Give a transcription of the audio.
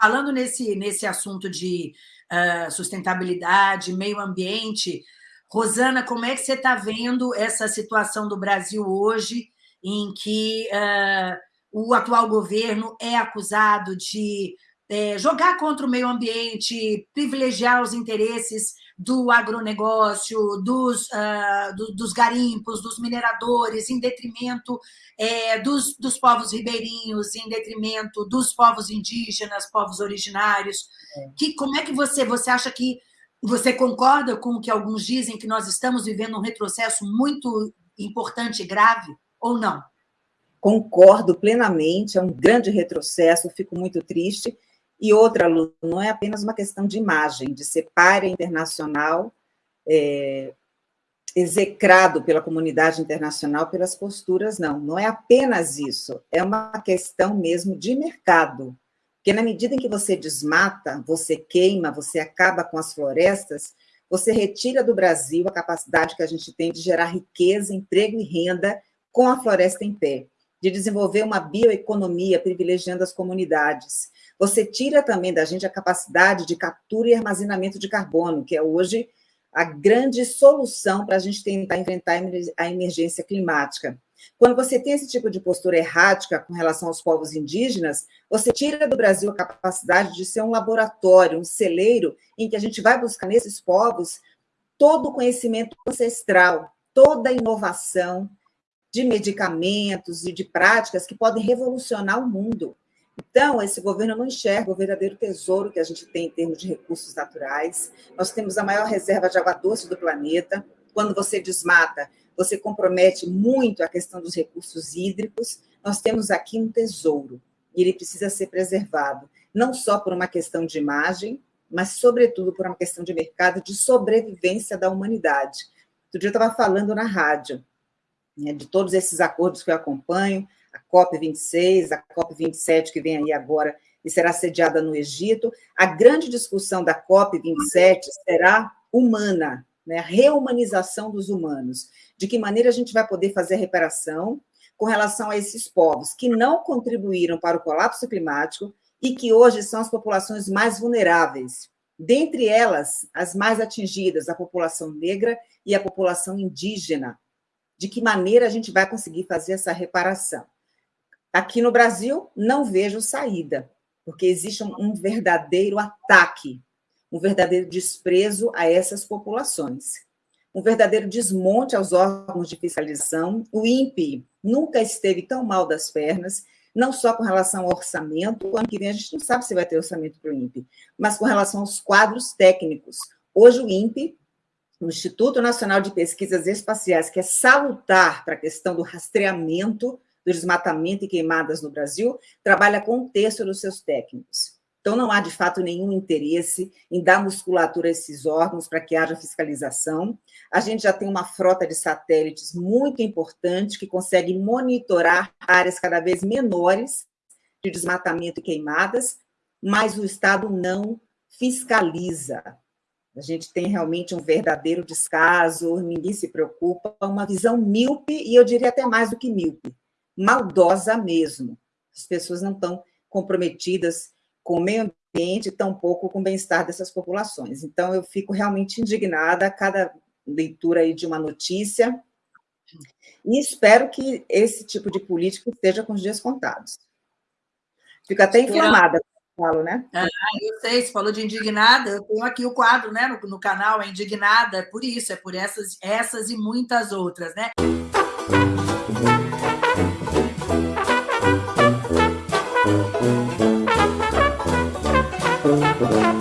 falando nesse, nesse assunto de uh, sustentabilidade, meio ambiente, Rosana, como é que você está vendo essa situação do Brasil hoje, em que uh, o atual governo é acusado de é, jogar contra o meio ambiente, privilegiar os interesses do agronegócio, dos, uh, do, dos garimpos, dos mineradores, em detrimento é, dos, dos povos ribeirinhos, em detrimento dos povos indígenas, povos originários. É. Que, como é que você, você acha que você concorda com o que alguns dizem que nós estamos vivendo um retrocesso muito importante e grave, ou não? Concordo plenamente, é um grande retrocesso, fico muito triste, e outra, Lu, não é apenas uma questão de imagem, de ser párea internacional, é, execrado pela comunidade internacional pelas posturas, não. Não é apenas isso, é uma questão mesmo de mercado. Porque na medida em que você desmata, você queima, você acaba com as florestas, você retira do Brasil a capacidade que a gente tem de gerar riqueza, emprego e renda com a floresta em pé, de desenvolver uma bioeconomia privilegiando as comunidades, você tira também da gente a capacidade de captura e armazenamento de carbono, que é hoje a grande solução para a gente tentar enfrentar a emergência climática. Quando você tem esse tipo de postura errática com relação aos povos indígenas, você tira do Brasil a capacidade de ser um laboratório, um celeiro, em que a gente vai buscar nesses povos todo o conhecimento ancestral, toda a inovação de medicamentos e de práticas que podem revolucionar o mundo. Então, esse governo não enxerga o verdadeiro tesouro que a gente tem em termos de recursos naturais. Nós temos a maior reserva de água doce do planeta. Quando você desmata, você compromete muito a questão dos recursos hídricos. Nós temos aqui um tesouro e ele precisa ser preservado, não só por uma questão de imagem, mas, sobretudo, por uma questão de mercado, de sobrevivência da humanidade. Outro dia eu estava falando na rádio né, de todos esses acordos que eu acompanho, a COP26, a COP27, que vem aí agora e será sediada no Egito. A grande discussão da COP27 será humana, né? a reumanização dos humanos. De que maneira a gente vai poder fazer reparação com relação a esses povos que não contribuíram para o colapso climático e que hoje são as populações mais vulneráveis. Dentre elas, as mais atingidas, a população negra e a população indígena. De que maneira a gente vai conseguir fazer essa reparação? Aqui no Brasil, não vejo saída, porque existe um verdadeiro ataque, um verdadeiro desprezo a essas populações, um verdadeiro desmonte aos órgãos de fiscalização. O INPE nunca esteve tão mal das pernas, não só com relação ao orçamento, o ano que vem a gente não sabe se vai ter orçamento para o INPE, mas com relação aos quadros técnicos. Hoje o INPE, o Instituto Nacional de Pesquisas Espaciais, que é salutar para a questão do rastreamento do desmatamento e queimadas no Brasil, trabalha com um terço dos seus técnicos. Então, não há, de fato, nenhum interesse em dar musculatura a esses órgãos para que haja fiscalização. A gente já tem uma frota de satélites muito importante que consegue monitorar áreas cada vez menores de desmatamento e queimadas, mas o Estado não fiscaliza. A gente tem realmente um verdadeiro descaso, ninguém se preocupa, uma visão míope, e eu diria até mais do que míope, maldosa mesmo. As pessoas não estão comprometidas com o meio ambiente, tampouco com o bem-estar dessas populações. Então, eu fico realmente indignada a cada leitura aí de uma notícia e espero que esse tipo de política esteja com os dias contados. Fico até inflamada, falo, né? Ah, eu sei, você falou de indignada, eu tenho aqui o quadro né, no, no canal, é indignada, é por isso, é por essas, essas e muitas outras, né? Thank